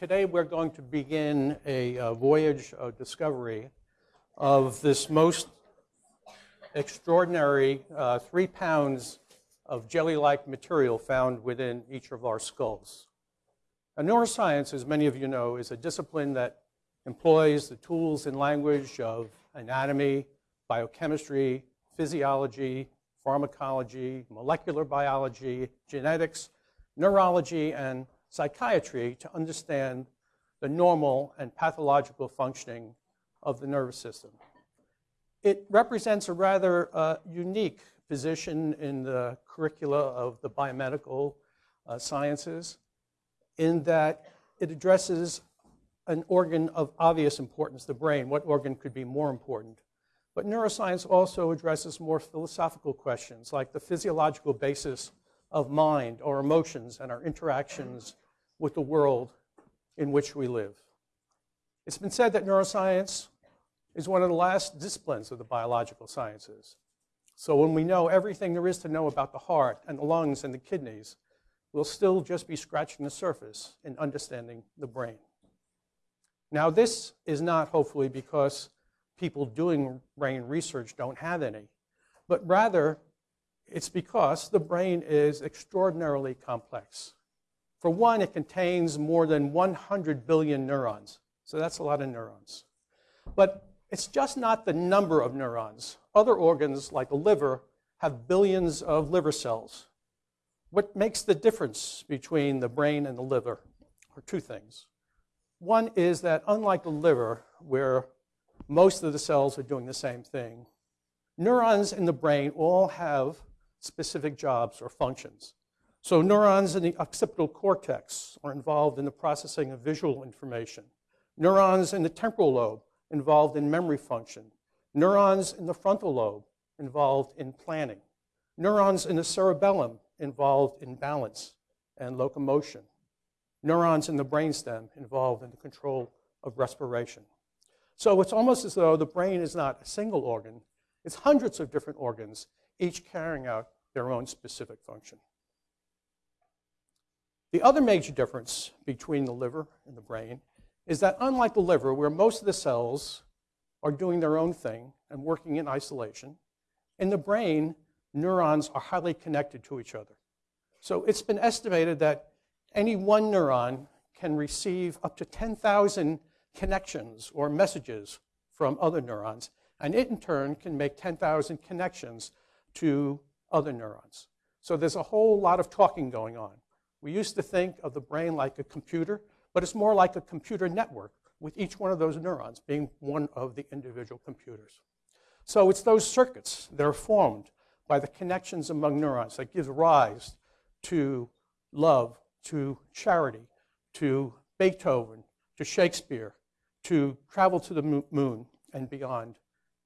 today we're going to begin a, voyage of discovery of this most extraordinary uh, three pounds of jelly-like material found within each of our skulls. Now, neuroscience, as many of you know, is a discipline that employs the tools and language of anatomy, biochemistry, physiology, pharmacology, molecular biology, genetics, neurology, and psychiatry to understand the normal and pathological functioning of the nervous system. It represents a rather uh, unique position in the curricula of the biomedical uh, sciences in that it addresses an organ of obvious importance, the brain. What organ could be more important? But neuroscience also addresses more philosophical questions like the physiological basis of mind or emotions and our interactions with the world in which we live. It's been said that neuroscience is one of the last disciplines of the biological sciences. So when we know everything there is to know about the heart and the lungs and the kidneys, we'll still just be scratching the surface in understanding the brain. Now, this is not hopefully because people doing brain research don't have any, but rather it's because the brain is extraordinarily complex. For one, it contains more than 100 billion neurons, so that's a lot of neurons. But it's just not the number of neurons. Other organs, like the liver, have billions of liver cells. What makes the difference between the brain and the liver are two things. One is that unlike the liver, where most of the cells are doing the same thing, neurons in the brain all have specific jobs or functions. So neurons in the occipital cortex are involved in the processing of visual information. Neurons in the temporal lobe involved in memory function. Neurons in the frontal lobe involved in planning. Neurons in the cerebellum involved in balance and locomotion. Neurons in the brainstem involved in the control of respiration. So it's almost as though the brain is not a single organ, it's hundreds of different organs, each carrying out their own specific function. The other major difference between the liver and the brain is that unlike the liver, where most of the cells are doing their own thing and working in isolation, in the brain, neurons are highly connected to each other. So it's been estimated that any one neuron can receive up to 10,000 connections or messages from other neurons, and it in turn can make 10,000 connections to other neurons. So there's a whole lot of talking going on. We used to think of the brain like a computer, but it's more like a computer network with each one of those neurons being one of the individual computers. So it's those circuits that are formed by the connections among neurons that gives rise to love, to charity, to Beethoven, to Shakespeare, to travel to the moon and beyond,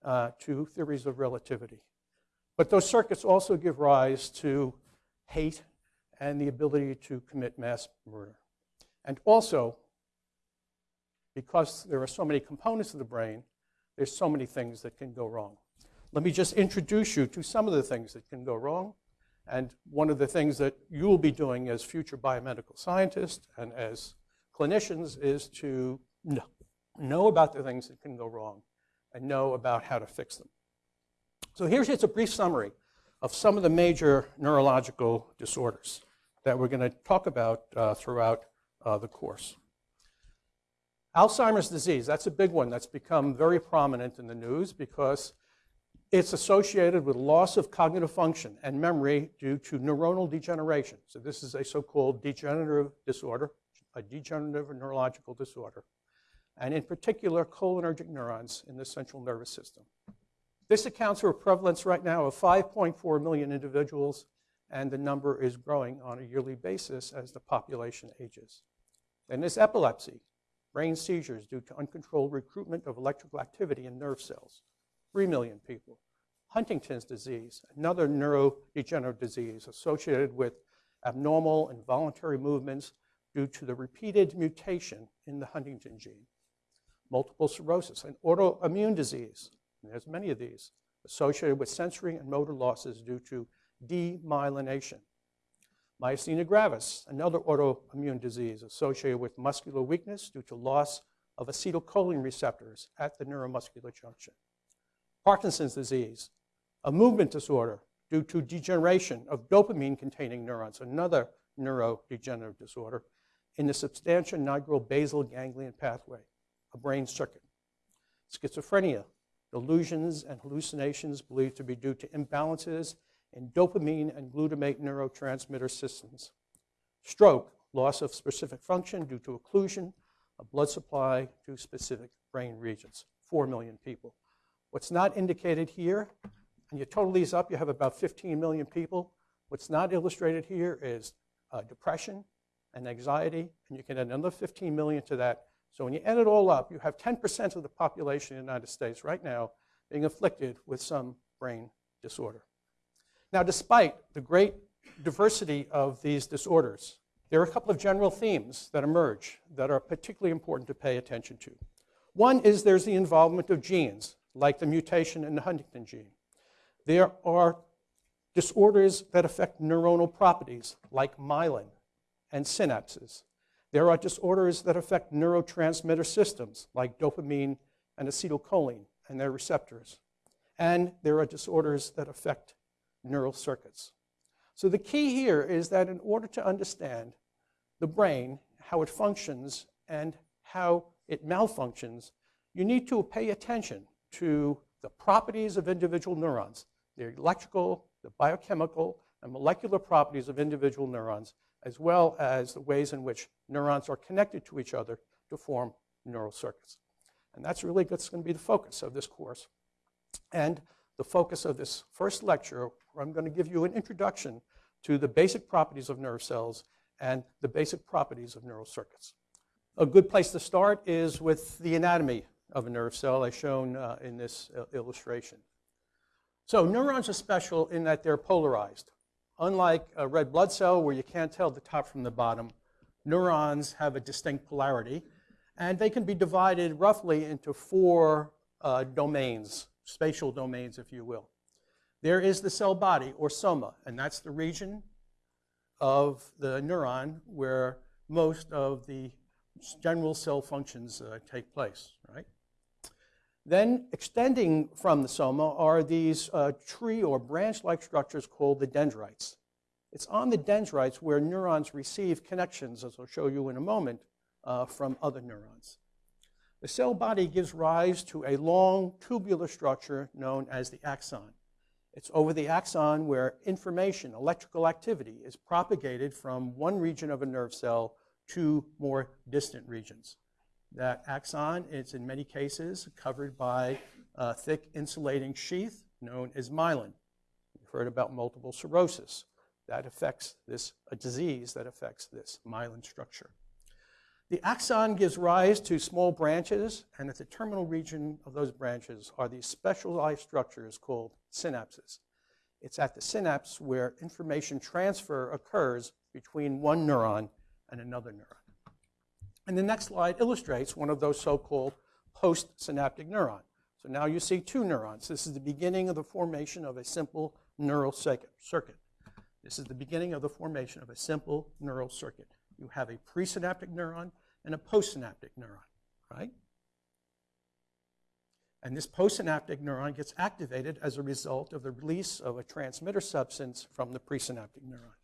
uh, to theories of relativity. But those circuits also give rise to hate and the ability to commit mass murder. And also, because there are so many components of the brain, there's so many things that can go wrong. Let me just introduce you to some of the things that can go wrong. And one of the things that you will be doing as future biomedical scientists and as clinicians is to know about the things that can go wrong and know about how to fix them. So here's just a brief summary of some of the major neurological disorders that we're going to talk about uh, throughout uh, the course. Alzheimer's disease, that's a big one that's become very prominent in the news because it's associated with loss of cognitive function and memory due to neuronal degeneration. So this is a so-called degenerative disorder, a degenerative neurological disorder, and in particular cholinergic neurons in the central nervous system. This accounts for a prevalence right now of 5.4 million individuals, and the number is growing on a yearly basis as the population ages. And there's epilepsy, brain seizures due to uncontrolled recruitment of electrical activity in nerve cells. 3 million people. Huntington's disease, another neurodegenerative disease associated with abnormal involuntary movements due to the repeated mutation in the Huntington gene. Multiple sclerosis, an autoimmune disease, there's many of these, associated with sensory and motor losses due to demyelination. Myasthenia gravis, another autoimmune disease associated with muscular weakness due to loss of acetylcholine receptors at the neuromuscular junction. Parkinson's disease, a movement disorder due to degeneration of dopamine containing neurons, another neurodegenerative disorder, in the substantia nigra basal ganglion pathway, a brain circuit. Schizophrenia, delusions and hallucinations believed to be due to imbalances in dopamine and glutamate neurotransmitter systems. Stroke, loss of specific function due to occlusion of blood supply to specific brain regions, 4 million people. What's not indicated here, and you total these up, you have about 15 million people. What's not illustrated here is uh, depression and anxiety, and you can add another 15 million to that. So when you add it all up, you have 10% of the population in the United States right now being afflicted with some brain disorder. Now, despite the great diversity of these disorders, there are a couple of general themes that emerge that are particularly important to pay attention to. One is there's the involvement of genes, like the mutation in the Huntington gene. There are disorders that affect neuronal properties, like myelin and synapses. There are disorders that affect neurotransmitter systems, like dopamine and acetylcholine and their receptors. And there are disorders that affect neural circuits. So the key here is that in order to understand the brain, how it functions, and how it malfunctions, you need to pay attention to the properties of individual neurons, the electrical, the biochemical, and molecular properties of individual neurons, as well as the ways in which neurons are connected to each other to form neural circuits. And that's really going to be the focus of this course. And the focus of this first lecture, where I'm going to give you an introduction to the basic properties of nerve cells and the basic properties of neural circuits. A good place to start is with the anatomy of a nerve cell as shown uh, in this uh, illustration. So neurons are special in that they're polarized. Unlike a red blood cell where you can't tell the top from the bottom, neurons have a distinct polarity and they can be divided roughly into four uh, domains, spatial domains if you will. There is the cell body or soma and that's the region of the neuron where most of the general cell functions uh, take place, right? Then extending from the soma are these uh, tree or branch-like structures called the dendrites. It's on the dendrites where neurons receive connections, as I'll show you in a moment, uh, from other neurons. The cell body gives rise to a long tubular structure known as the axon. It's over the axon where information, electrical activity, is propagated from one region of a nerve cell to more distant regions. That axon is in many cases covered by a thick insulating sheath known as myelin. You've heard about multiple sclerosis. That affects this, a disease that affects this myelin structure. The axon gives rise to small branches, and at the terminal region of those branches are these specialized structures called synapses. It's at the synapse where information transfer occurs between one neuron and another neuron. And the next slide illustrates one of those so-called postsynaptic neurons. So now you see two neurons. This is the beginning of the formation of a simple neural circuit. This is the beginning of the formation of a simple neural circuit. You have a presynaptic neuron and a postsynaptic neuron, right? And this postsynaptic neuron gets activated as a result of the release of a transmitter substance from the presynaptic neuron.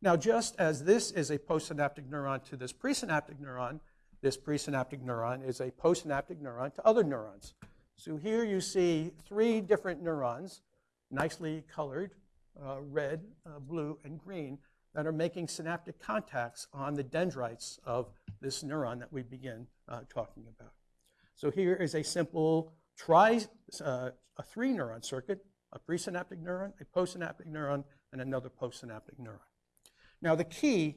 Now, just as this is a postsynaptic neuron to this presynaptic neuron, this presynaptic neuron is a postsynaptic neuron to other neurons. So here you see three different neurons, nicely colored, uh, red, uh, blue, and green, that are making synaptic contacts on the dendrites of this neuron that we begin uh, talking about. So here is a simple tri, uh, a three neuron circuit, a presynaptic neuron, a postsynaptic neuron, and another postsynaptic neuron. Now the key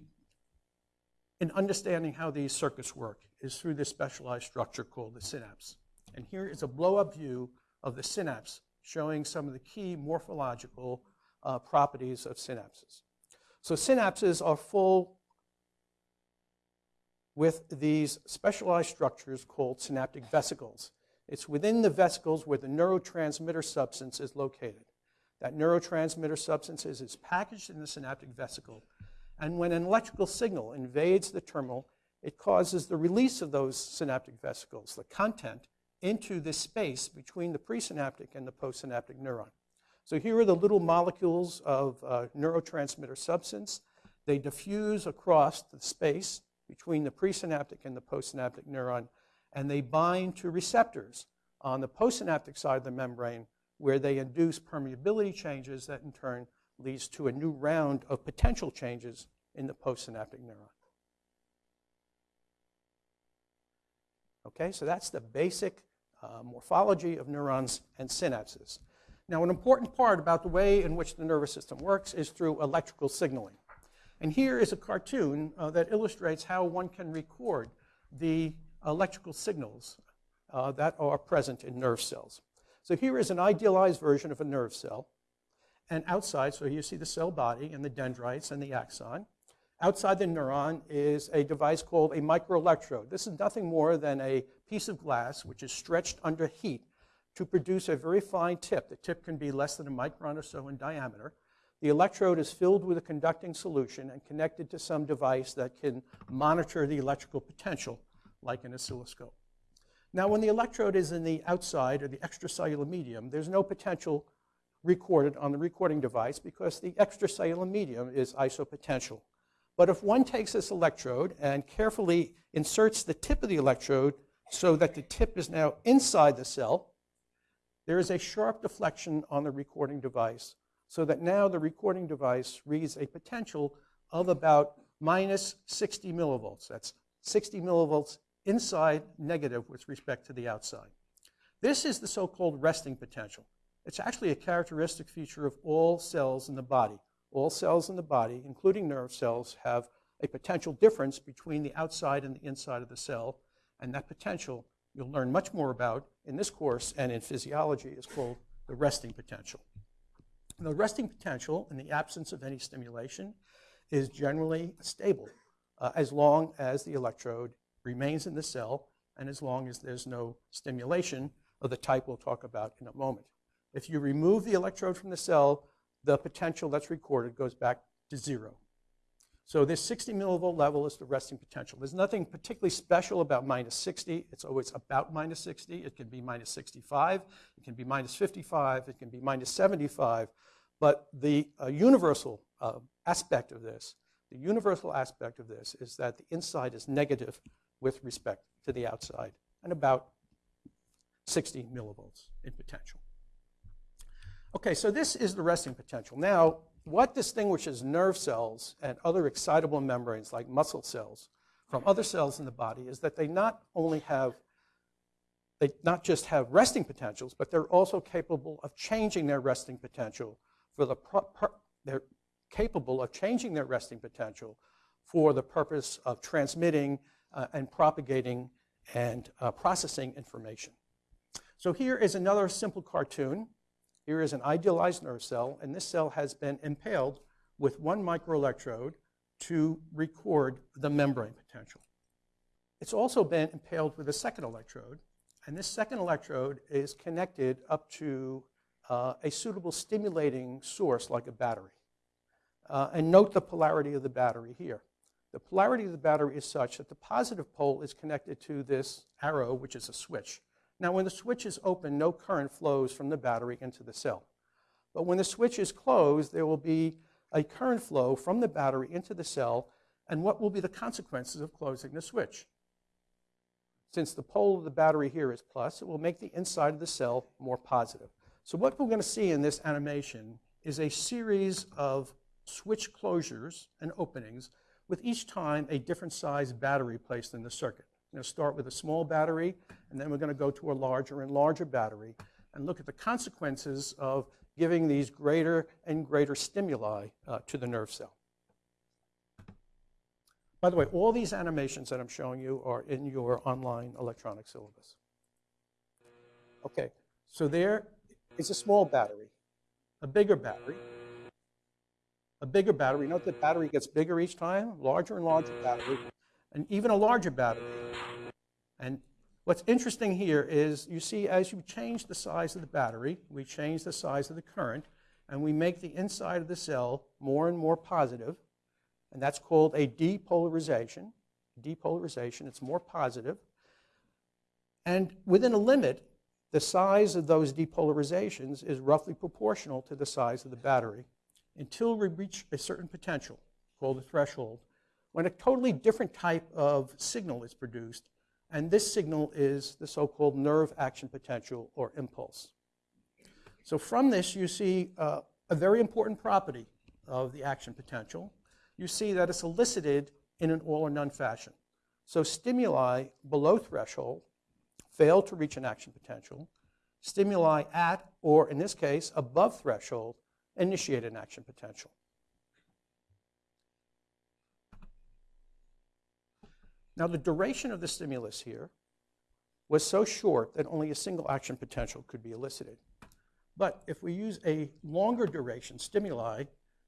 in understanding how these circuits work is through this specialized structure called the synapse. And here is a blow-up view of the synapse showing some of the key morphological uh, properties of synapses. So synapses are full with these specialized structures called synaptic vesicles. It's within the vesicles where the neurotransmitter substance is located. That neurotransmitter substance is packaged in the synaptic vesicle, And when an electrical signal invades the terminal, it causes the release of those synaptic vesicles, the content, into this space between the presynaptic and the postsynaptic neuron. So here are the little molecules of uh, neurotransmitter substance. They diffuse across the space between the presynaptic and the postsynaptic neuron, and they bind to receptors on the postsynaptic side of the membrane where they induce permeability changes that in turn leads to a new round of potential changes in the postsynaptic neuron. Okay, so that's the basic uh, morphology of neurons and synapses. Now, an important part about the way in which the nervous system works is through electrical signaling. And here is a cartoon uh, that illustrates how one can record the electrical signals uh, that are present in nerve cells. So here is an idealized version of a nerve cell. And outside, so you see the cell body and the dendrites and the axon. Outside the neuron is a device called a microelectrode. This is nothing more than a piece of glass which is stretched under heat to produce a very fine tip. The tip can be less than a micron or so in diameter. The electrode is filled with a conducting solution and connected to some device that can monitor the electrical potential, like an oscilloscope. Now, when the electrode is in the outside or the extracellular medium, there's no potential recorded on the recording device because the extracellular medium is isopotential. But if one takes this electrode and carefully inserts the tip of the electrode so that the tip is now inside the cell, there is a sharp deflection on the recording device so that now the recording device reads a potential of about minus 60 millivolts. That's 60 millivolts inside negative with respect to the outside. This is the so-called resting potential. It's actually a characteristic feature of all cells in the body. All cells in the body, including nerve cells, have a potential difference between the outside and the inside of the cell, and that potential you'll learn much more about in this course and in physiology is called the resting potential. The resting potential, in the absence of any stimulation, is generally stable uh, as long as the electrode remains in the cell and as long as there's no stimulation of the type we'll talk about in a moment. If you remove the electrode from the cell, the potential that's recorded goes back to zero. So this 60 millivolt level is the resting potential. There's nothing particularly special about minus 60. It's always about minus 60. It can be minus 65. It can be minus 55. It can be minus 75. But the uh, universal uh, aspect of this, the universal aspect of this is that the inside is negative with respect to the outside and about 60 millivolts in potential. Okay, so this is the resting potential. Now, what distinguishes nerve cells and other excitable membranes like muscle cells from other cells in the body is that they not only have they not just have resting potentials, but they're also capable of changing their resting potential for the they're capable of changing their resting potential for the purpose of transmitting uh, and propagating and uh, processing information. So here is another simple cartoon here is an idealized nerve cell, and this cell has been impaled with one microelectrode to record the membrane potential. It's also been impaled with a second electrode, and this second electrode is connected up to uh, a suitable stimulating source like a battery. Uh, and note the polarity of the battery here. The polarity of the battery is such that the positive pole is connected to this arrow, which is a switch. Now, when the switch is open, no current flows from the battery into the cell. But when the switch is closed, there will be a current flow from the battery into the cell, and what will be the consequences of closing the switch? Since the pole of the battery here is plus, it will make the inside of the cell more positive. So what we're going to see in this animation is a series of switch closures and openings with each time a different size battery placed in the circuit. We're going to start with a small battery, and then we're going to go to a larger and larger battery and look at the consequences of giving these greater and greater stimuli uh, to the nerve cell. By the way, all these animations that I'm showing you are in your online electronic syllabus. Okay, so there is a small battery, a bigger battery, a bigger battery. Note that battery gets bigger each time, larger and larger battery, and even a larger battery. And what's interesting here is you see as you change the size of the battery, we change the size of the current, and we make the inside of the cell more and more positive, and that's called a depolarization. Depolarization, it's more positive. And within a limit, the size of those depolarizations is roughly proportional to the size of the battery until we reach a certain potential called the threshold, when a totally different type of signal is produced, and this signal is the so-called nerve action potential or impulse. So from this, you see uh, a very important property of the action potential. You see that it's elicited in an all or none fashion. So stimuli below threshold fail to reach an action potential. Stimuli at, or in this case, above threshold, initiate an action potential. Now, the duration of the stimulus here was so short that only a single action potential could be elicited. But if we use a longer duration stimuli,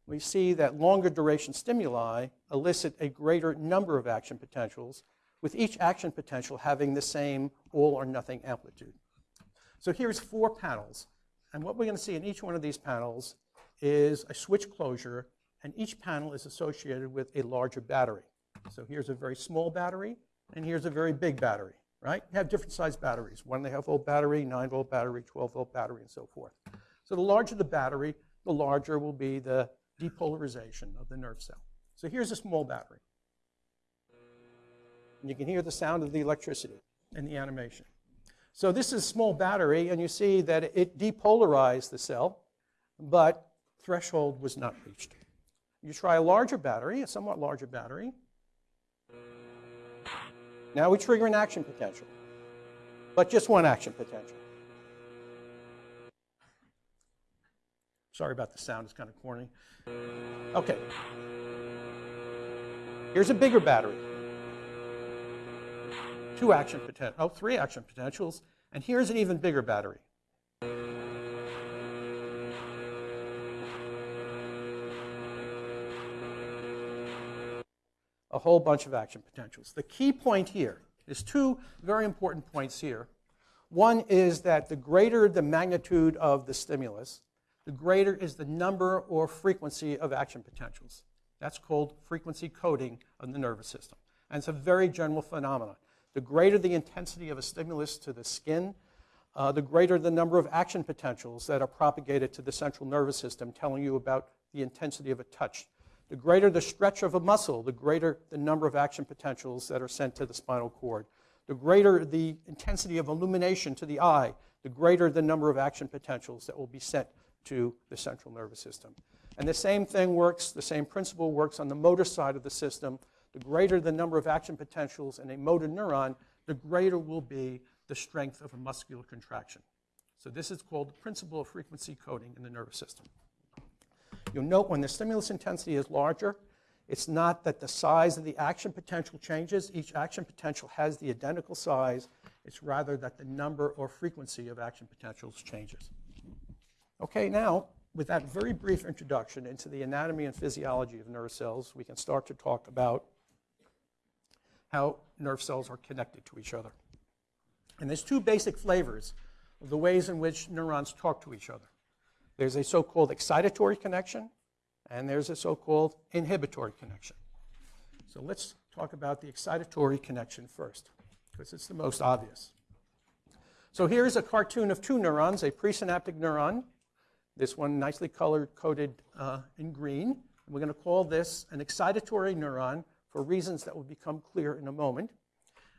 we see that longer duration stimuli elicit a greater number of action potentials, with each action potential having the same all or nothing amplitude. So here's four panels. And what we're going to see in each one of these panels is a switch closure, and each panel is associated with a larger battery. So here's a very small battery, and here's a very big battery, right? You have different size batteries, one and a half volt battery, nine volt battery, 12 volt battery, and so forth. So the larger the battery, the larger will be the depolarization of the nerve cell. So here's a small battery. And you can hear the sound of the electricity in the animation. So this is a small battery, and you see that it depolarized the cell, but threshold was not reached. You try a larger battery, a somewhat larger battery. Now we trigger an action potential, but just one action potential. Sorry about the sound, it's kind of corny. Okay. Here's a bigger battery. Two action potential, oh, three action potentials, and here's an even bigger battery. A whole bunch of action potentials. The key point here is two very important points here. One is that the greater the magnitude of the stimulus, the greater is the number or frequency of action potentials. That's called frequency coding of the nervous system. And it's a very general phenomenon. The greater the intensity of a stimulus to the skin, uh, the greater the number of action potentials that are propagated to the central nervous system, telling you about the intensity of a touch. The greater the stretch of a muscle, the greater the number of action potentials that are sent to the spinal cord. The greater the intensity of illumination to the eye, the greater the number of action potentials that will be sent to the central nervous system. And the same thing works, the same principle works on the motor side of the system. The greater the number of action potentials in a motor neuron, the greater will be the strength of a muscular contraction. So this is called the principle of frequency coding in the nervous system. You'll note when the stimulus intensity is larger, it's not that the size of the action potential changes. Each action potential has the identical size. It's rather that the number or frequency of action potentials changes. Okay, now, with that very brief introduction into the anatomy and physiology of nerve cells, we can start to talk about how nerve cells are connected to each other. And there's two basic flavors of the ways in which neurons talk to each other. There's a so-called excitatory connection, and there's a so-called inhibitory connection. So let's talk about the excitatory connection first, because it's the most obvious. So here's a cartoon of two neurons, a presynaptic neuron this one nicely colored coded uh, in green. We're going to call this an excitatory neuron for reasons that will become clear in a moment.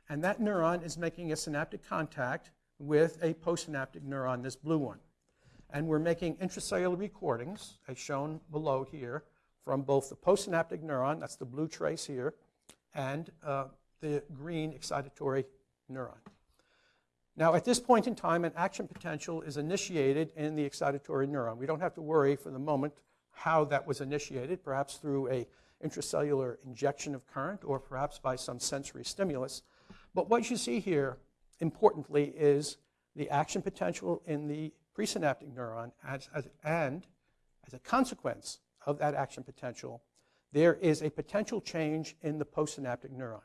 And that neuron is making a synaptic contact with a postsynaptic neuron, this blue one. And we're making intracellular recordings, as shown below here, from both the postsynaptic neuron, that's the blue trace here, and uh, the green excitatory neuron. Now, at this point in time, an action potential is initiated in the excitatory neuron. We don't have to worry for the moment how that was initiated, perhaps through a intracellular injection of current or perhaps by some sensory stimulus. But what you see here, importantly, is the action potential in the presynaptic neuron as, as, and as a consequence of that action potential, there is a potential change in the postsynaptic neuron.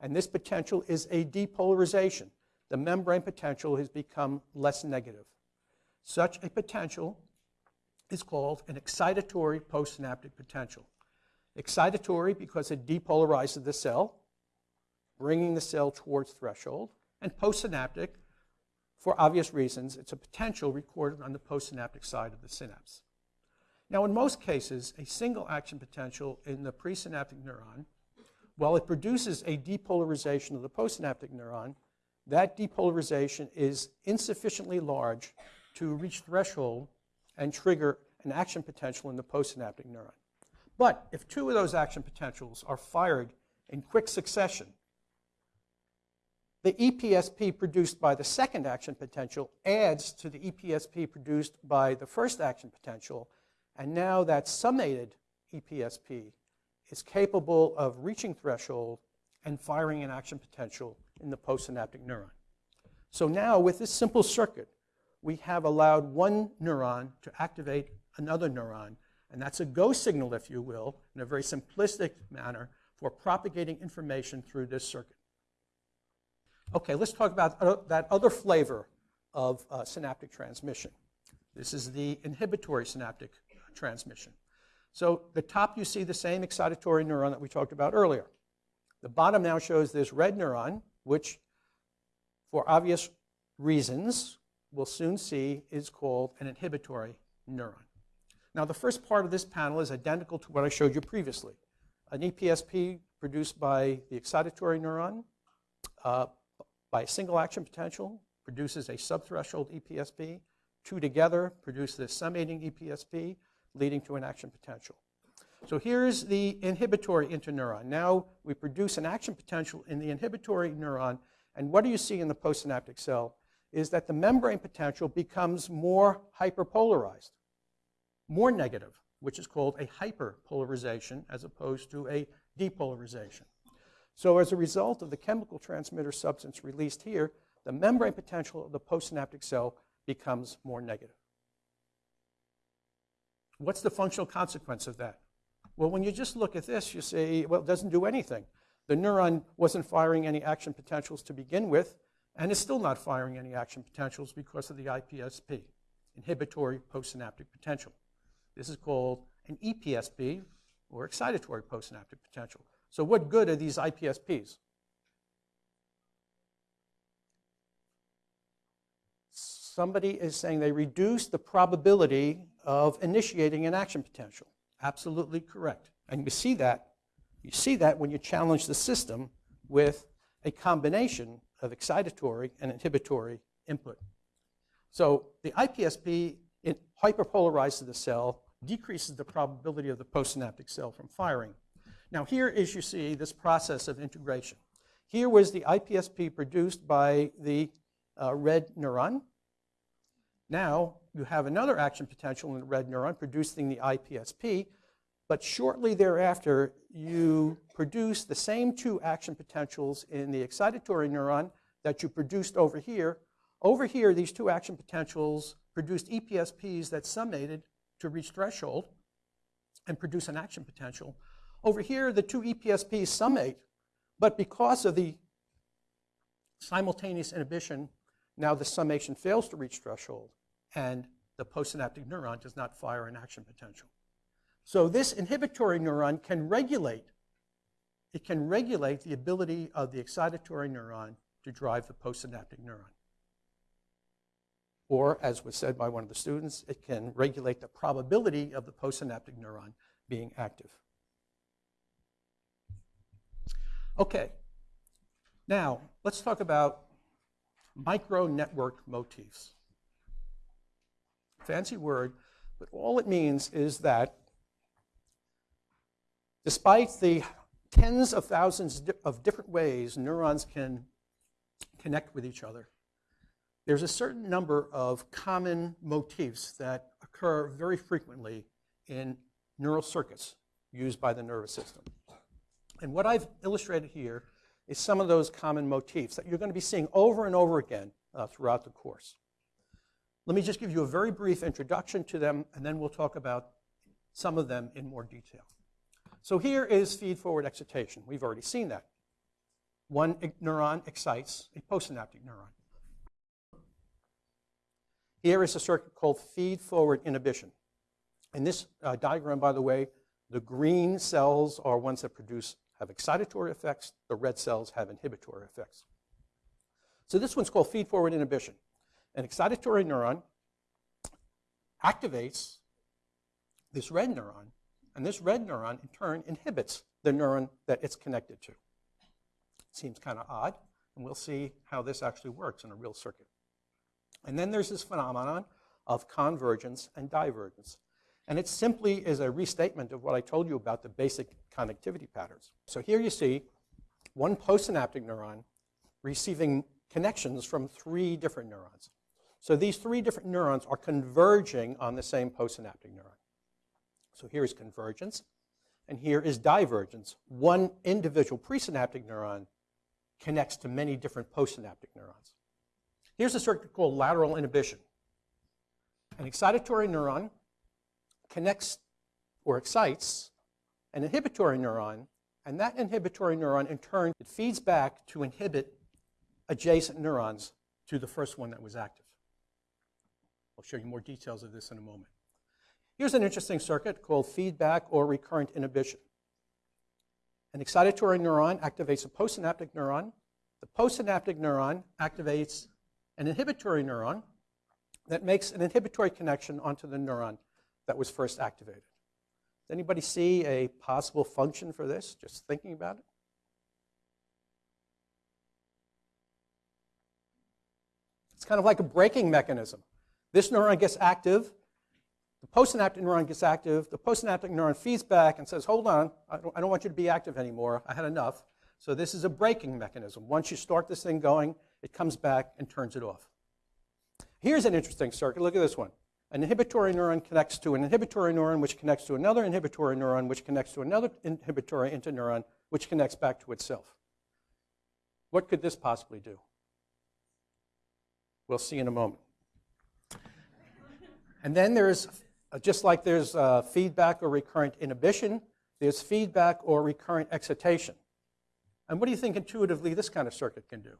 And this potential is a depolarization the membrane potential has become less negative. Such a potential is called an excitatory postsynaptic potential. excitatory because it depolarizes the cell, bringing the cell towards threshold, and postsynaptic for obvious reasons. It's a potential recorded on the postsynaptic side of the synapse. Now, in most cases, a single action potential in the presynaptic neuron, while it produces a depolarization of the postsynaptic neuron, that depolarization is insufficiently large to reach threshold and trigger an action potential in the postsynaptic neuron. But if two of those action potentials are fired in quick succession, the EPSP produced by the second action potential adds to the EPSP produced by the first action potential, and now that summated EPSP is capable of reaching threshold and firing an action potential in the postsynaptic neuron. So now with this simple circuit, we have allowed one neuron to activate another neuron, and that's a go signal, if you will, in a very simplistic manner for propagating information through this circuit. Okay, let's talk about that other flavor of uh, synaptic transmission. This is the inhibitory synaptic transmission. So the top you see the same excitatory neuron that we talked about earlier. The bottom now shows this red neuron, which for obvious reasons we'll soon see is called an inhibitory neuron. Now the first part of this panel is identical to what I showed you previously. An EPSP produced by the excitatory neuron uh, by a single action potential produces a subthreshold EPSP. Two together produce this summating EPSP, leading to an action potential. So here's the inhibitory interneuron. Now we produce an action potential in the inhibitory neuron, and what do you see in the postsynaptic cell is that the membrane potential becomes more hyperpolarized, more negative, which is called a hyperpolarization as opposed to a depolarization. So as a result of the chemical transmitter substance released here, the membrane potential of the postsynaptic cell becomes more negative. What's the functional consequence of that? Well, when you just look at this, you say, well, it doesn't do anything. The neuron wasn't firing any action potentials to begin with, and it's still not firing any action potentials because of the IPSP, inhibitory postsynaptic potential. This is called an EPSP, or excitatory postsynaptic potential. So what good are these IPSPs? Somebody is saying they reduce the probability of initiating an action potential. Absolutely correct. And you see that, you see that when you challenge the system with a combination of excitatory and inhibitory input. So the IPSP hyperpolarizes the cell, decreases the probability of the postsynaptic cell from firing. Now here is, you see, this process of integration. Here was the IPSP produced by the uh, red neuron. Now you have another action potential in the red neuron producing the IPSP, but shortly thereafter you produce the same two action potentials in the excitatory neuron that you produced over here. Over here, these two action potentials produced EPSPs that summated to reach threshold and produce an action potential. Over here, the two EPSPs summate, but because of the simultaneous inhibition, now the summation fails to reach threshold, and the postsynaptic neuron does not fire an action potential. So this inhibitory neuron can regulate, it can regulate the ability of the excitatory neuron to drive the postsynaptic neuron. Or, as was said by one of the students, it can regulate the probability of the postsynaptic neuron being active. Okay, now let's talk about micro-network motifs. Fancy word, but all it means is that despite the tens of thousands of different ways neurons can connect with each other, there's a certain number of common motifs that occur very frequently in neural circuits used by the nervous system. And what I've illustrated here is some of those common motifs that you're going to be seeing over and over again uh, throughout the course. Let me just give you a very brief introduction to them, and then we'll talk about some of them in more detail. So here is feed-forward excitation. We've already seen that. One neuron excites a postsynaptic neuron. Here is a circuit called feed-forward inhibition. In this uh, diagram, by the way, The green cells are ones that produce, have excitatory effects. The red cells have inhibitory effects. So this one's called feed-forward inhibition. An excitatory neuron activates this red neuron, and this red neuron in turn inhibits the neuron that it's connected to. Seems kind of odd, and we'll see how this actually works in a real circuit. And then there's this phenomenon of convergence and divergence. And it simply is a restatement of what I told you about the basic connectivity patterns. So here you see one postsynaptic neuron receiving connections from three different neurons. So these three different neurons are converging on the same postsynaptic neuron. So here is convergence, and here is divergence. One individual presynaptic neuron connects to many different postsynaptic neurons. Here's a circuit called lateral inhibition. An excitatory neuron connects or excites an inhibitory neuron, and that inhibitory neuron in turn it feeds back to inhibit adjacent neurons to the first one that was active. I'll show you more details of this in a moment. Here's an interesting circuit called feedback or recurrent inhibition. An excitatory neuron activates a postsynaptic neuron. The postsynaptic neuron activates an inhibitory neuron that makes an inhibitory connection onto the neuron that was first activated. Does anybody see a possible function for this, just thinking about it? It's kind of like a braking mechanism. This neuron gets active, the postsynaptic neuron gets active, the postsynaptic neuron feeds back and says, hold on, I don't, I don't want you to be active anymore, I had enough. So this is a braking mechanism. Once you start this thing going, it comes back and turns it off. Here's an interesting circuit. Look at this one. An inhibitory neuron connects to an inhibitory neuron, which connects to another inhibitory neuron, which connects to another inhibitory interneuron, which connects back to itself. What could this possibly do? We'll see in a moment. And then there's, uh, just like there's uh, feedback or recurrent inhibition, there's feedback or recurrent excitation. And what do you think intuitively this kind of circuit can do?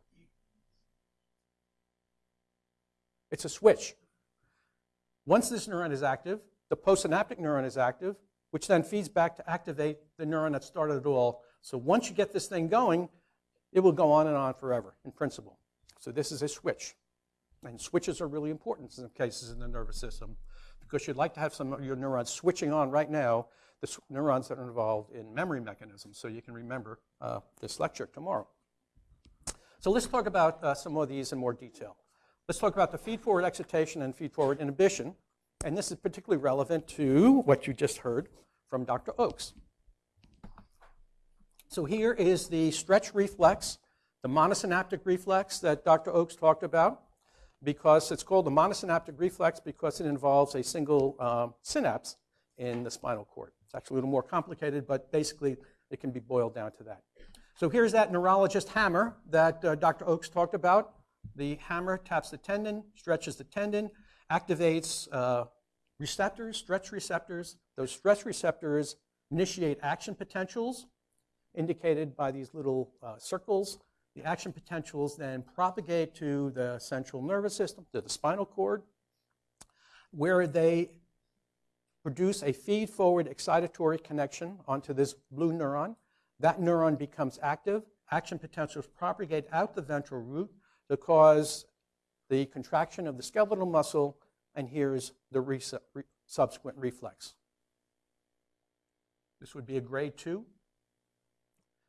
It's a switch. Once this neuron is active, the postsynaptic neuron is active, which then feeds back to activate the neuron that started it all. So once you get this thing going, it will go on and on forever, in principle. So this is a switch. And switches are really important in some cases in the nervous system because you'd like to have some of your neurons switching on right now, the neurons that are involved in memory mechanisms, so you can remember uh, this lecture tomorrow. So let's talk about uh, some of these in more detail. Let's talk about the feed-forward excitation and feed-forward inhibition. And this is particularly relevant to what you just heard from Dr. Oakes. So here is the stretch reflex, the monosynaptic reflex that Dr. Oakes talked about because it's called the monosynaptic reflex because it involves a single um, synapse in the spinal cord. It's actually a little more complicated, but basically it can be boiled down to that. So here's that neurologist hammer that uh, Dr. Oakes talked about. The hammer taps the tendon, stretches the tendon, activates uh, receptors, stretch receptors. Those stretch receptors initiate action potentials indicated by these little uh, circles the action potentials then propagate to the central nervous system, to the spinal cord, where they produce a feed-forward excitatory connection onto this blue neuron. That neuron becomes active. Action potentials propagate out the ventral root to cause the contraction of the skeletal muscle, and here's the re subsequent reflex. This would be a grade 2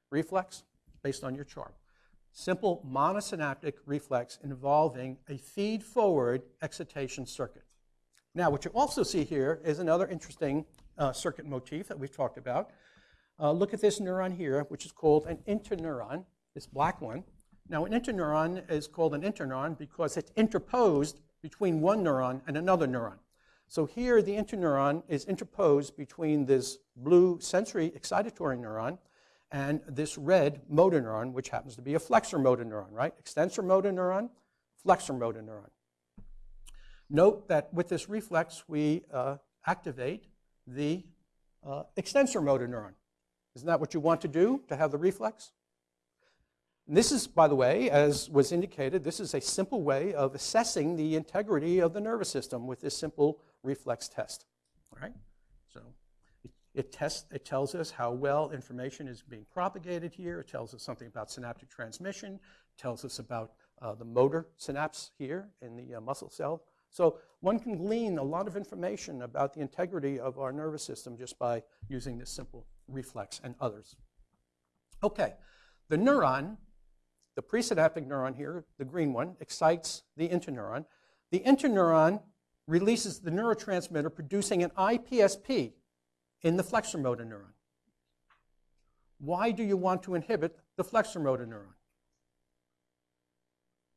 reflex based on your chart simple monosynaptic reflex involving a feed-forward excitation circuit. Now, what you also see here is another interesting uh, circuit motif that we've talked about. Uh, look at this neuron here, which is called an interneuron, this black one. Now, an interneuron is called an interneuron because it's interposed between one neuron and another neuron. So here, the interneuron is interposed between this blue sensory excitatory neuron and this red motor neuron, which happens to be a flexor motor neuron, right? Extensor motor neuron, flexor motor neuron. Note that with this reflex, we uh, activate the uh, extensor motor neuron. Isn't that what you want to do to have the reflex? And this is, by the way, as was indicated, this is a simple way of assessing the integrity of the nervous system with this simple reflex test. All right? So It, tests, it tells us how well information is being propagated here. It tells us something about synaptic transmission. It tells us about uh, the motor synapse here in the uh, muscle cell. So one can glean a lot of information about the integrity of our nervous system just by using this simple reflex and others. Okay, the neuron, the presynaptic neuron here, the green one, excites the interneuron. The interneuron releases the neurotransmitter producing an IPSP in the flexor motor neuron. Why do you want to inhibit the flexor motor neuron?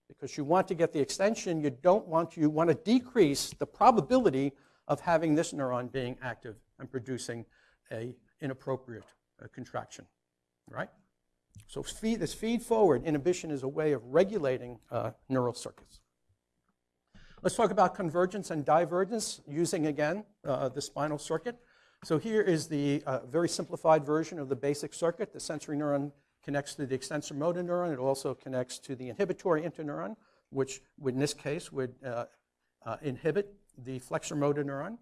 Because you want to get the extension, you don't want to, you want to decrease the probability of having this neuron being active and producing a inappropriate uh, contraction, right? So feed, this feed-forward inhibition is a way of regulating uh, neural circuits. Let's talk about convergence and divergence using, again, uh, the spinal circuit. So here is the uh, very simplified version of the basic circuit. The sensory neuron connects to the extensor motor neuron. It also connects to the inhibitory interneuron, which in this case would uh, uh, inhibit the flexor motor neuron.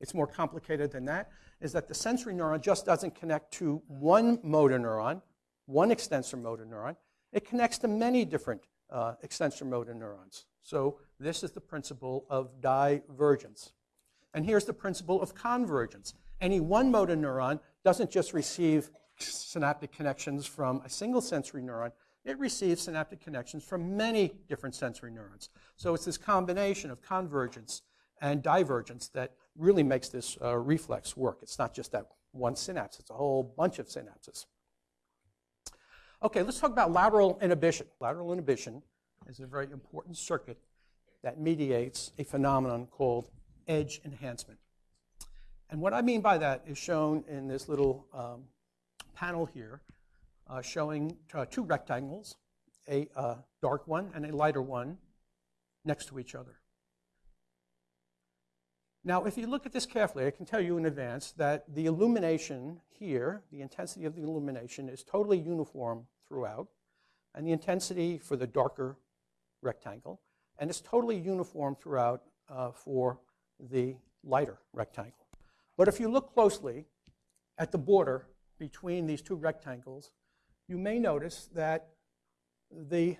It's more complicated than that, is that the sensory neuron just doesn't connect to one motor neuron, one extensor motor neuron. It connects to many different uh, extensor motor neurons. So this is the principle of divergence. And here's the principle of convergence. Any one motor neuron doesn't just receive synaptic connections from a single sensory neuron, it receives synaptic connections from many different sensory neurons. So it's this combination of convergence and divergence that really makes this uh, reflex work. It's not just that one synapse, it's a whole bunch of synapses. Okay, let's talk about lateral inhibition. Lateral inhibition is a very important circuit that mediates a phenomenon called edge enhancement. And what I mean by that is shown in this little um, panel here, uh, showing uh, two rectangles, a uh, dark one and a lighter one, next to each other. Now, if you look at this carefully, I can tell you in advance that the illumination here, the intensity of the illumination, is totally uniform throughout, and the intensity for the darker rectangle, and it's totally uniform throughout uh, for the lighter rectangle. But if you look closely at the border between these two rectangles, you may notice that the,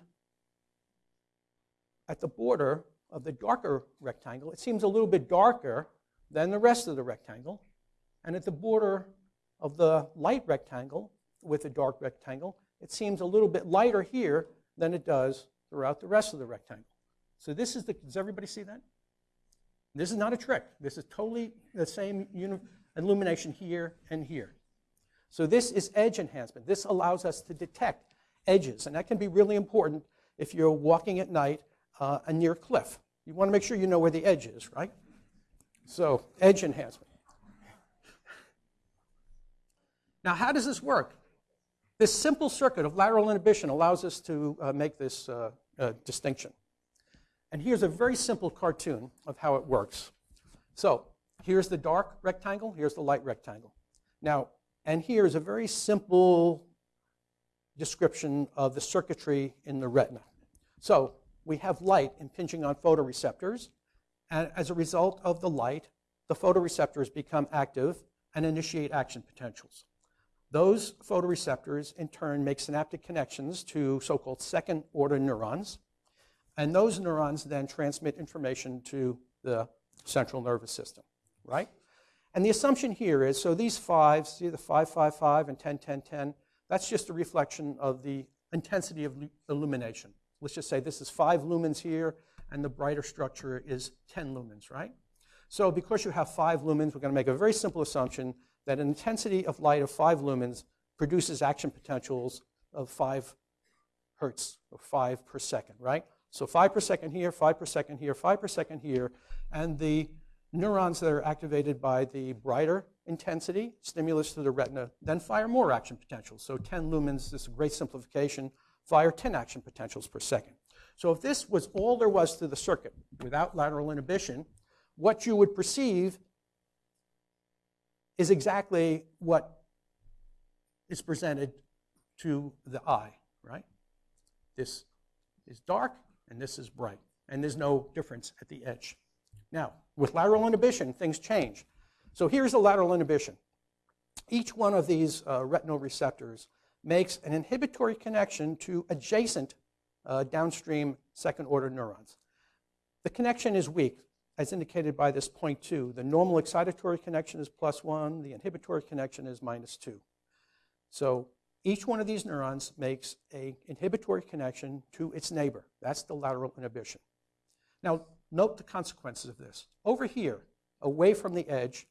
at the border of the darker rectangle, it seems a little bit darker than the rest of the rectangle. And at the border of the light rectangle with the dark rectangle, it seems a little bit lighter here than it does throughout the rest of the rectangle. So this is the, does everybody see that? This is not a trick. This is totally the same illumination here and here. So this is edge enhancement. This allows us to detect edges, and that can be really important if you're walking at night uh, near a cliff. You want to make sure you know where the edge is, right? So edge enhancement. Now, how does this work? This simple circuit of lateral inhibition allows us to uh, make this uh, uh, distinction. And here's a very simple cartoon of how it works. So here's the dark rectangle, here's the light rectangle. Now, and here's a very simple description of the circuitry in the retina. So we have light impinging on photoreceptors, and as a result of the light, the photoreceptors become active and initiate action potentials. Those photoreceptors, in turn, make synaptic connections to so-called second-order neurons, and those neurons then transmit information to the central nervous system, right? And the assumption here is, so these fives, see the 5, 5, 5 and 10, 10, 10, that's just a reflection of the intensity of illumination. Let's just say this is 5 lumens here, and the brighter structure is 10 lumens, right? So because you have 5 lumens, we're going to make a very simple assumption that an intensity of light of 5 lumens produces action potentials of 5 hertz, or 5 per second, right? So 5 per second here, 5 per second here, 5 per second here, and the neurons that are activated by the brighter intensity, stimulus to the retina, then fire more action potentials. So 10 lumens, this is a great simplification, fire 10 action potentials per second. So if this was all there was to the circuit without lateral inhibition, what you would perceive is exactly what is presented to the eye, right? This is dark and this is bright, and there's no difference at the edge. Now, with lateral inhibition, things change. So here's the lateral inhibition. each one of these uh, retinal receptors makes an inhibitory connection to adjacent uh, downstream second order neurons. The connection is weak, as indicated by this point 2. The normal excitatory connection is plus 1, the inhibitory connection is minus 2. So each one of these neurons makes a inhibitory connection to its neighbor. That's the lateral inhibition. Now, note the consequences of this. Over here, away from the edge,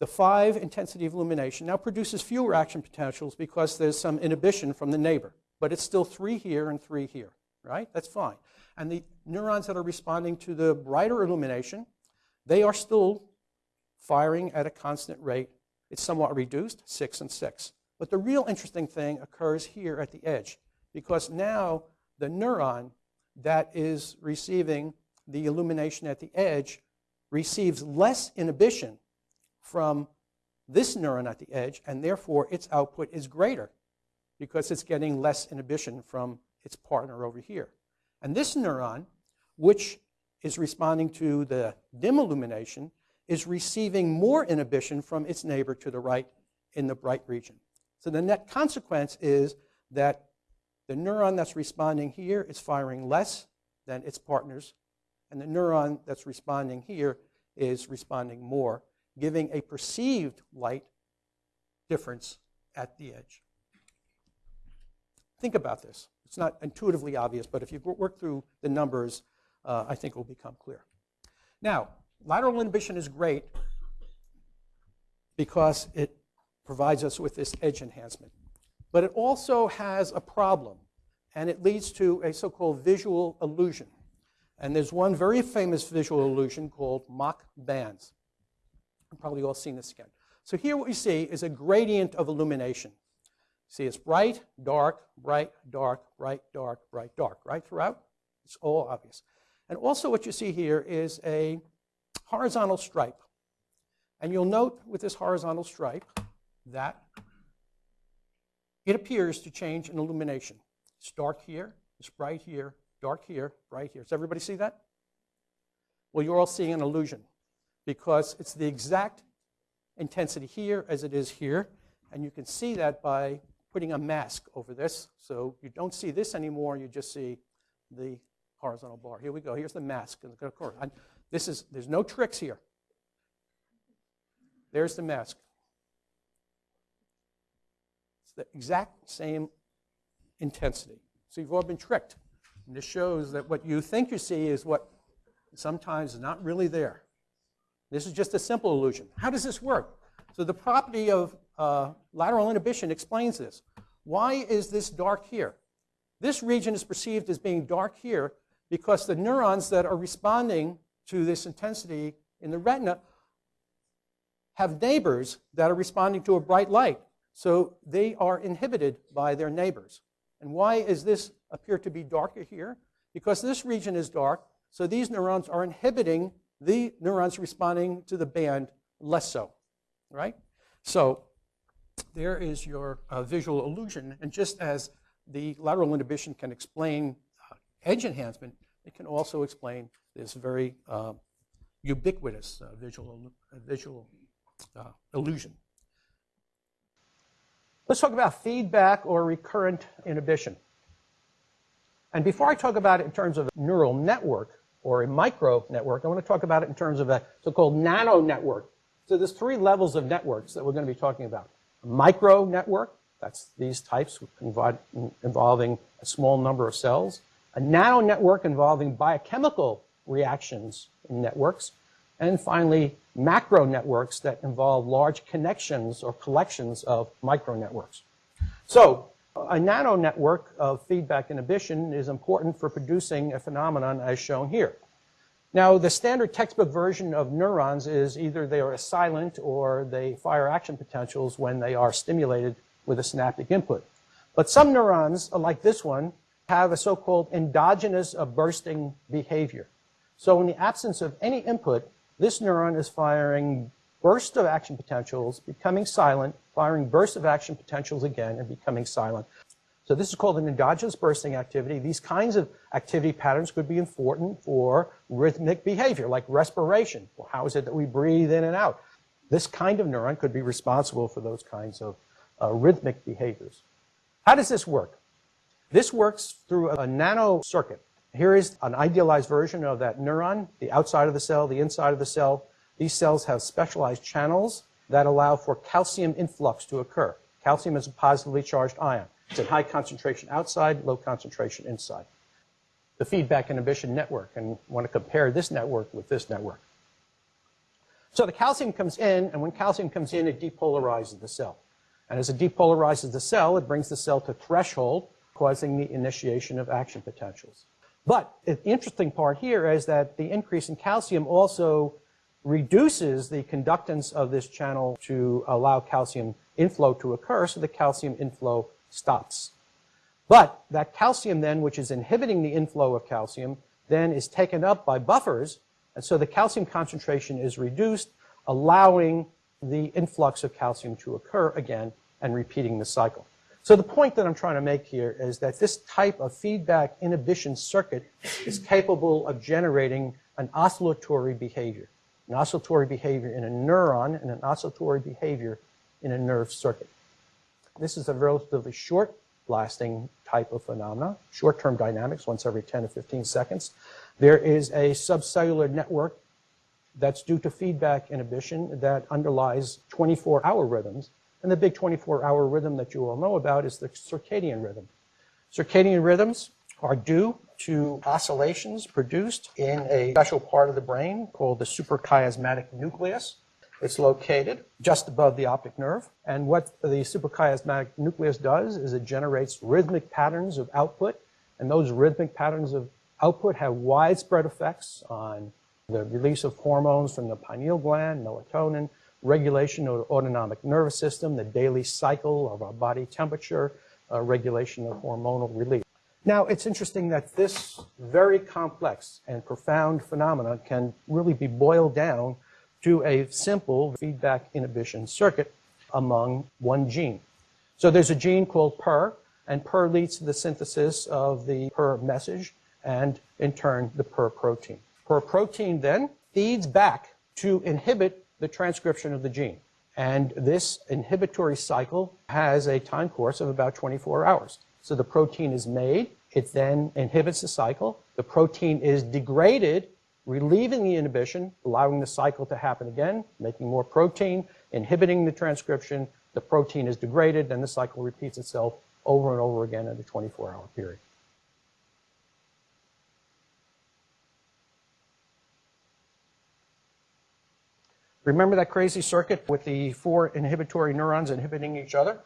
the 5 intensity of illumination now produces fewer action potentials because there's some inhibition from the neighbor. But it's still 3 here and 3 here, right? That's fine. And the neurons that are responding to the brighter illumination, they are still firing at a constant rate. It's somewhat reduced, 6 and 6. But the real interesting thing occurs here at the edge because now the neuron that is receiving the illumination at the edge receives less inhibition from this neuron at the edge, and therefore its output is greater because it's getting less inhibition from its partner over here. And this neuron, which is responding to the dim illumination, is receiving more inhibition from its neighbor to the right in the bright region. So the net consequence is that the neuron that's responding here is firing less than its partners, and the neuron that's responding here is responding more, giving a perceived light difference at the edge. Think about this. It's not intuitively obvious, but if you work through the numbers, uh, I think it will become clear. Now, lateral inhibition is great because it provides us with this edge enhancement. But it also has a problem, and it leads to a so-called visual illusion. And there's one very famous visual illusion called Mach bands. You've probably all seen this again. So here what we see is a gradient of illumination. See, it's bright, dark, bright, dark, bright, dark, bright, dark, right throughout? It's all obvious. And also what you see here is a horizontal stripe. And you'll note with this horizontal stripe that it appears to change in illumination. It's dark here, it's bright here, dark here, bright here. Does everybody see that? Well, you're all seeing an illusion because it's the exact intensity here as it is here. And you can see that by putting a mask over this. So you don't see this anymore, you just see the horizontal bar. Here we go. Here's the mask. And of course, This is, there's no tricks here. There's the mask It's the exact same intensity. So you've all been tricked. And this shows that what you think you see is what sometimes is not really there. This is just a simple illusion. How does this work? So the property of uh, lateral inhibition explains this. Why is this dark here? This region is perceived as being dark here because the neurons that are responding to this intensity in the retina have neighbors that are responding to a bright light. So they are inhibited by their neighbors. And why is this appear to be darker here? Because this region is dark, so these neurons are inhibiting the neurons responding to the band less so, right? So there is your uh, visual illusion. And just as the lateral inhibition can explain uh, edge enhancement, it can also explain this very uh, ubiquitous uh, visual, visual uh, illusion. Let's talk about feedback or recurrent inhibition. And before I talk about it in terms of a neural network or a micro network, I want to talk about it in terms of a so-called nano network. So there's three levels of networks that we're going to be talking about. Micro network, that's these types involving a small number of cells. A nano network involving biochemical reactions in networks. And finally, macro networks that involve large connections or collections of micro networks. So a nano network of feedback inhibition is important for producing a phenomenon as shown here. Now, the standard textbook version of neurons is either they are silent or they fire action potentials when they are stimulated with a synaptic input. But some neurons, like this one, have a so-called endogenous bursting behavior. So in the absence of any input, this neuron is firing bursts of action potentials, becoming silent, firing bursts of action potentials again, and becoming silent. So this is called an endogenous bursting activity. These kinds of activity patterns could be important for rhythmic behavior, like respiration. Well, how is it that we breathe in and out? This kind of neuron could be responsible for those kinds of uh, rhythmic behaviors. How does this work? This works through a nano circuit. Here is an idealized version of that neuron, the outside of the cell, the inside of the cell. These cells have specialized channels that allow for calcium influx to occur. Calcium is a positively charged ion. It's in high concentration outside, low concentration inside. The feedback inhibition network, and want to compare this network with this network. So the calcium comes in, and when calcium comes in, it depolarizes the cell. And as it depolarizes the cell, it brings the cell to threshold, causing the initiation of action potentials. But the interesting part here is that the increase in calcium also reduces the conductance of this channel to allow calcium inflow to occur, so the calcium inflow stops. But that calcium then, which is inhibiting the inflow of calcium, then is taken up by buffers, and so the calcium concentration is reduced, allowing the influx of calcium to occur again and repeating the cycle. So the point that I'm trying to make here is that this type of feedback inhibition circuit is capable of generating an oscillatory behavior, an oscillatory behavior in a neuron and an oscillatory behavior in a nerve circuit. This is a relatively short lasting type of phenomena, short-term dynamics, once every 10 to 15 seconds. There is a subcellular network that's due to feedback inhibition that underlies 24-hour rhythms and the big 24-hour rhythm that you all know about is the circadian rhythm. Circadian rhythms are due to oscillations produced in a special part of the brain called the suprachiasmatic nucleus. It's located just above the optic nerve. And what the suprachiasmatic nucleus does is it generates rhythmic patterns of output. And those rhythmic patterns of output have widespread effects on the release of hormones from the pineal gland, melatonin, regulation of the autonomic nervous system, the daily cycle of our body temperature, uh, regulation of hormonal release. Now, it's interesting that this very complex and profound phenomenon can really be boiled down to a simple feedback inhibition circuit among one gene. So there's a gene called PER, and PER leads to the synthesis of the PER message and, in turn, the PER protein. PER protein then feeds back to inhibit the transcription of the gene. And this inhibitory cycle has a time course of about 24 hours. So the protein is made, it then inhibits the cycle, the protein is degraded, relieving the inhibition, allowing the cycle to happen again, making more protein, inhibiting the transcription, the protein is degraded, and the cycle repeats itself over and over again in a 24-hour period. Remember that crazy circuit with the four inhibitory neurons inhibiting each other?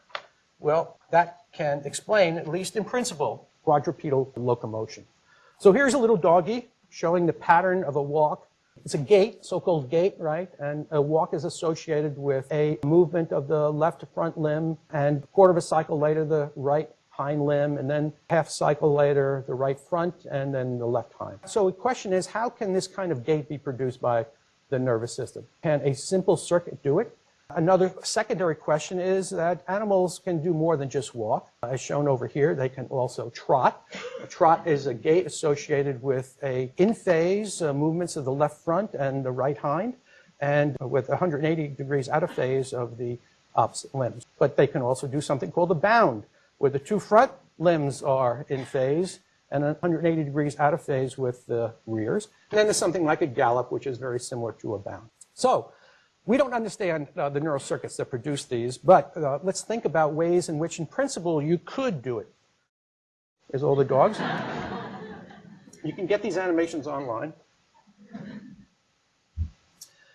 Well, that can explain, at least in principle, quadrupedal locomotion. So here's a little doggy showing the pattern of a walk. It's a gait, so-called gait, right? And a walk is associated with a movement of the left front limb and quarter of a cycle later the right hind limb and then half cycle later the right front and then the left hind. So the question is how can this kind of gait be produced by the nervous system. Can a simple circuit do it? Another secondary question is that animals can do more than just walk. As shown over here, they can also trot. A trot is a gait associated with a in-phase uh, movements of the left front and the right hind, and with 180 degrees out of phase of the opposite limbs. But they can also do something called a bound, where the two front limbs are in phase and 180 degrees out of phase with the rears. And then there's something like a gallop, which is very similar to a bound. So we don't understand uh, the neural circuits that produce these, but uh, let's think about ways in which, in principle, you could do it. There's all the dogs. you can get these animations online.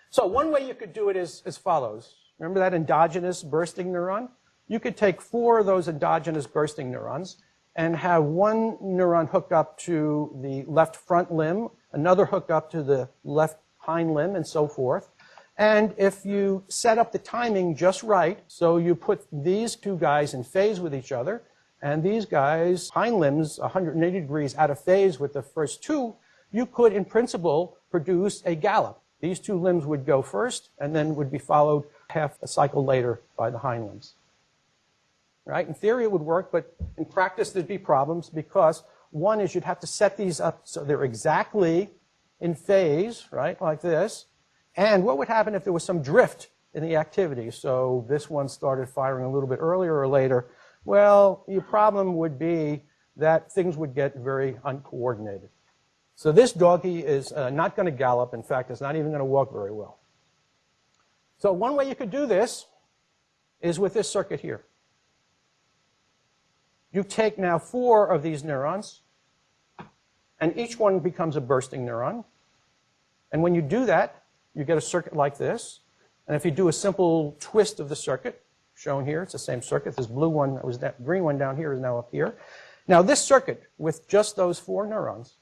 So one way you could do it is as follows. Remember that endogenous bursting neuron? You could take four of those endogenous bursting neurons and have one neuron hooked up to the left front limb, another hooked up to the left hind limb, and so forth. And if you set up the timing just right, so you put these two guys in phase with each other, and these guys, hind limbs, 180 degrees out of phase with the first two, you could, in principle, produce a gallop. These two limbs would go first, and then would be followed half a cycle later by the hind limbs right? In theory, it would work, but in practice, there'd be problems because one is you'd have to set these up so they're exactly in phase, right, like this. And what would happen if there was some drift in the activity. So this one started firing a little bit earlier or later. Well, your problem would be that things would get very uncoordinated. So this doggy is uh, not going to gallop. In fact, it's not even going to walk very well. So one way you could do this is with this circuit here. You take now four of these neurons, and each one becomes a bursting neuron. And when you do that, you get a circuit like this. And if you do a simple twist of the circuit, shown here, it's the same circuit. This blue one, that was that green one down here is now up here. Now this circuit, with just those four neurons,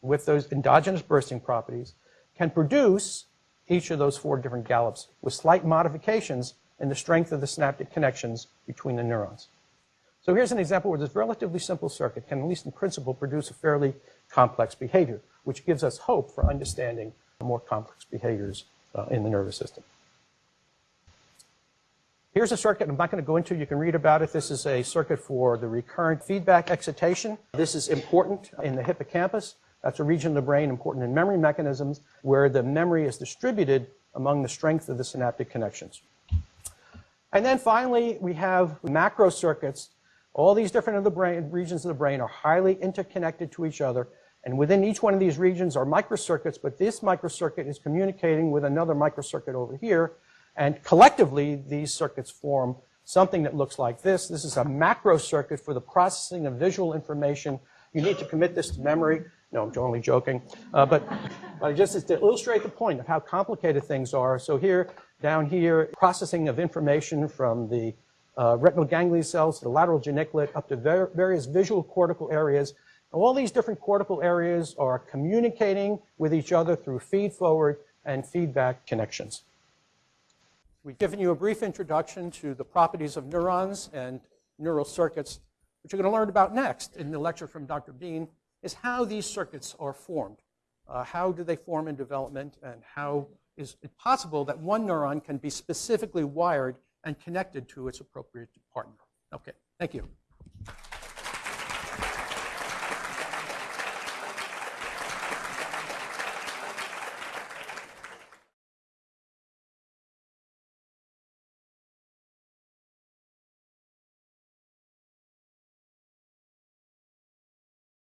with those endogenous bursting properties, can produce each of those four different gallops with slight modifications in the strength of the synaptic connections between the neurons. So here's an example where this relatively simple circuit can, at least in principle, produce a fairly complex behavior, which gives us hope for understanding more complex behaviors uh, in the nervous system. Here's a circuit I'm not going to go into. You can read about it. This is a circuit for the recurrent feedback excitation. This is important in the hippocampus. That's a region of the brain important in memory mechanisms where the memory is distributed among the strength of the synaptic connections. And then finally, we have macro circuits. All these different of the brain, regions of the brain are highly interconnected to each other. And within each one of these regions are microcircuits, but this microcircuit is communicating with another microcircuit over here. And collectively, these circuits form something that looks like this. This is a macro circuit for the processing of visual information. You need to commit this to memory. No, I'm only joking. Uh, but, but just to illustrate the point of how complicated things are. So here, down here, processing of information from the uh, retinal ganglion cells to the lateral geniculate up to ver various visual cortical areas. All these different cortical areas are communicating with each other through feed-forward and feedback connections. We've given you a brief introduction to the properties of neurons and neural circuits. What you're going to learn about next in the lecture from Dr. Bean is how these circuits are formed. Uh, how do they form in development, and how is it possible that one neuron can be specifically wired and connected to its appropriate partner? Okay, thank you.